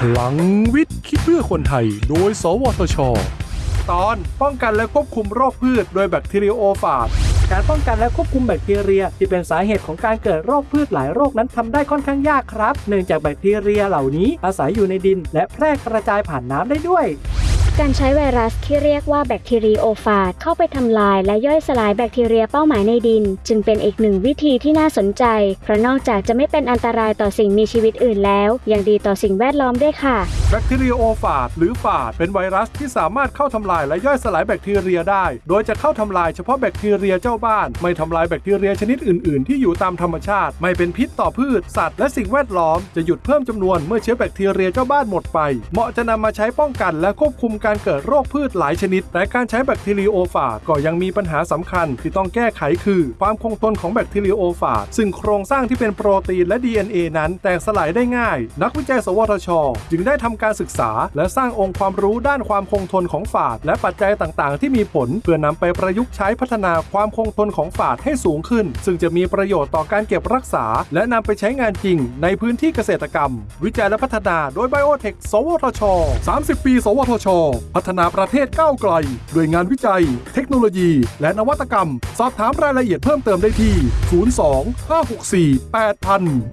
พลังวิทย์คิดเพื่อคนไทย โดย สวทช ตอนป้องกันและควบคุมโรคพืช โดยแบคทีเรียโอฟาดการป้องกันและควบคุมแบคทีเรีย ที่เป็นสาเหตุของการเกิดโรคพืชหลายโรคนั้นทำได้ค่อนข้างยากครับ เนื่องจากแบคทีเรียเหล่านี้อาศัยอยู่ในดิน และแพร่กระจายผ่านน้ำได้ด้วย การใช้ไวรัสที่เรียกว่าแบคทีรีโอฟาจเข้าไปทำลายและย่อยสลายแบคทีเรียเป้าหมายในดิน จึงเป็นอีกหนึ่งวิธีที่น่าสนใจ เพราะนอกจากจะไม่เป็นอันตรายต่อสิ่งมีชีวิตอื่นแล้วยังดีต่อสิ่งแวดล้อมด้วยค่ะ แบคทีเรียโอฟาจหรือฟาจเป็นไวรัสที่สามารถเข้าทำลายและย่อยสลายแบคทีเรียได้ โดยจะเข้าทำลายเฉพาะแบคทีเรียเจ้าบ้าน ไม่ทำลายแบคทีเรียชนิดอื่น ๆ ที่อยู่ตามธรรมชาติ ไม่เป็นพิษต่อพืช สัตว์และสิ่งแวดล้อมจะหยุดเพิ่มจำนวนเมื่อเชื้อแบคทีเรียเจ้าบ้านหมดไป เหมาะจะนำมาใช้ป้องกันและควบคุมการเกิดโรคพืชหลายชนิด แต่การใช้แบคทีเรียโอฟาจก็ยังมีปัญหาสำคัญที่ต้องแก้ไขคือ ความคงทนของแบคทีเรียโอฟาจซึ่งโครงสร้างที่เป็นโปรตีนและ DNA นั้นแตกสลายได้ง่าย นักวิจัย สวทช จึงได้ทำการศึกษา และสร้างองค์ความรู้ด้านความคงทนของฝาด และปัจจัยต่างๆ ที่มีผล เพื่อนำไปประยุกต์ใช้พัฒนาความคงทนของฝาดให้สูงขึ้น ซึ่งจะมีประโยชน์ต่อการเก็บรักษา และนำไปใช้งานจริง ในพื้นที่เกษตรกรรม วิจัยและพัฒนาโดยไบโอเทค สวทช 30 ปี สวทชพัฒนาประเทศก้าวไกล ด้วยงานวิจัย เทคโนโลยี และนวัตกรรม สอบถามรายละเอียดเพิ่มเติมได้ที่ 02 564 8000